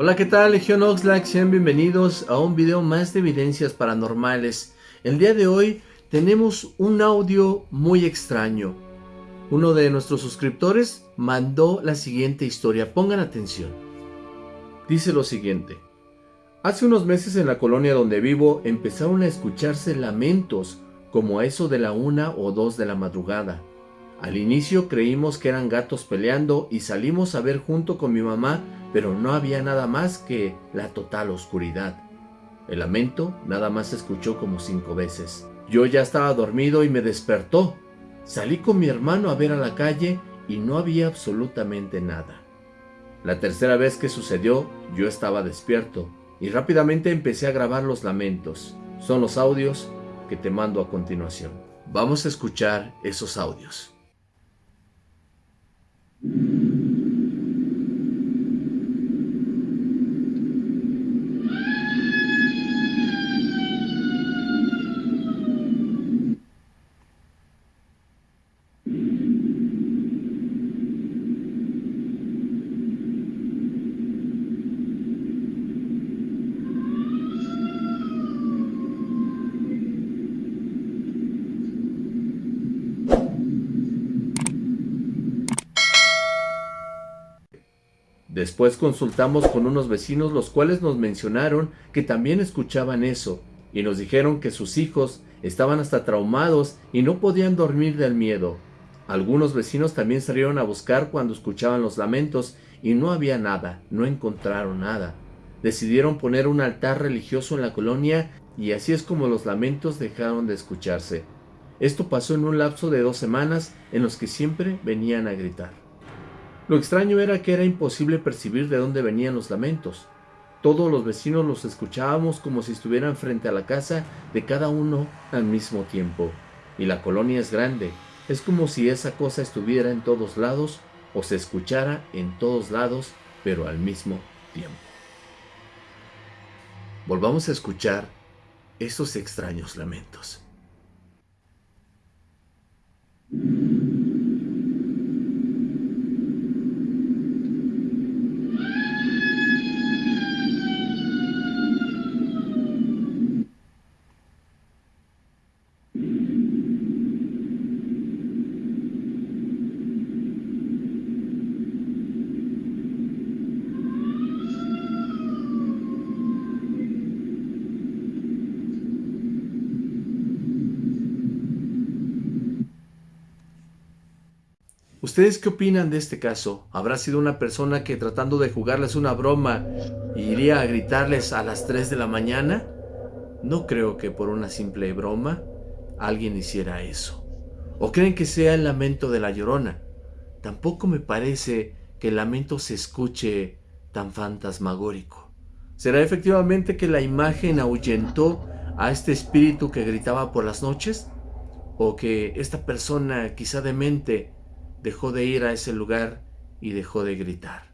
Hola, ¿qué tal? Legión Oxlack, sean bienvenidos a un video más de evidencias paranormales. El día de hoy tenemos un audio muy extraño. Uno de nuestros suscriptores mandó la siguiente historia, pongan atención. Dice lo siguiente. Hace unos meses en la colonia donde vivo empezaron a escucharse lamentos como a eso de la una o dos de la madrugada. Al inicio creímos que eran gatos peleando y salimos a ver junto con mi mamá, pero no había nada más que la total oscuridad. El lamento nada más se escuchó como cinco veces. Yo ya estaba dormido y me despertó. Salí con mi hermano a ver a la calle y no había absolutamente nada. La tercera vez que sucedió, yo estaba despierto y rápidamente empecé a grabar los lamentos. Son los audios que te mando a continuación. Vamos a escuchar esos audios. Mm-hmm. Después consultamos con unos vecinos los cuales nos mencionaron que también escuchaban eso y nos dijeron que sus hijos estaban hasta traumados y no podían dormir del miedo. Algunos vecinos también salieron a buscar cuando escuchaban los lamentos y no había nada, no encontraron nada. Decidieron poner un altar religioso en la colonia y así es como los lamentos dejaron de escucharse. Esto pasó en un lapso de dos semanas en los que siempre venían a gritar. Lo extraño era que era imposible percibir de dónde venían los lamentos. Todos los vecinos los escuchábamos como si estuvieran frente a la casa de cada uno al mismo tiempo. Y la colonia es grande. Es como si esa cosa estuviera en todos lados o se escuchara en todos lados, pero al mismo tiempo. Volvamos a escuchar esos extraños lamentos. ¿Ustedes qué opinan de este caso? ¿Habrá sido una persona que tratando de jugarles una broma iría a gritarles a las 3 de la mañana? No creo que por una simple broma alguien hiciera eso. ¿O creen que sea el lamento de la llorona? Tampoco me parece que el lamento se escuche tan fantasmagórico. ¿Será efectivamente que la imagen ahuyentó a este espíritu que gritaba por las noches? ¿O que esta persona quizá demente dejó de ir a ese lugar y dejó de gritar.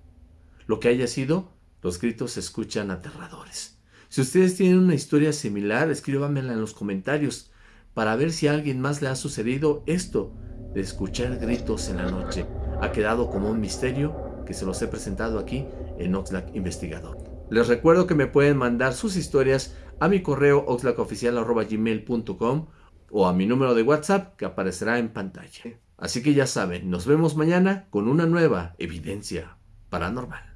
Lo que haya sido, los gritos se escuchan aterradores. Si ustedes tienen una historia similar, escríbanmela en los comentarios para ver si a alguien más le ha sucedido esto de escuchar gritos en la noche. Ha quedado como un misterio que se los he presentado aquí en Oxlack Investigador. Les recuerdo que me pueden mandar sus historias a mi correo oxlackoficial.gmail.com o a mi número de WhatsApp que aparecerá en pantalla. Así que ya saben, nos vemos mañana con una nueva evidencia paranormal.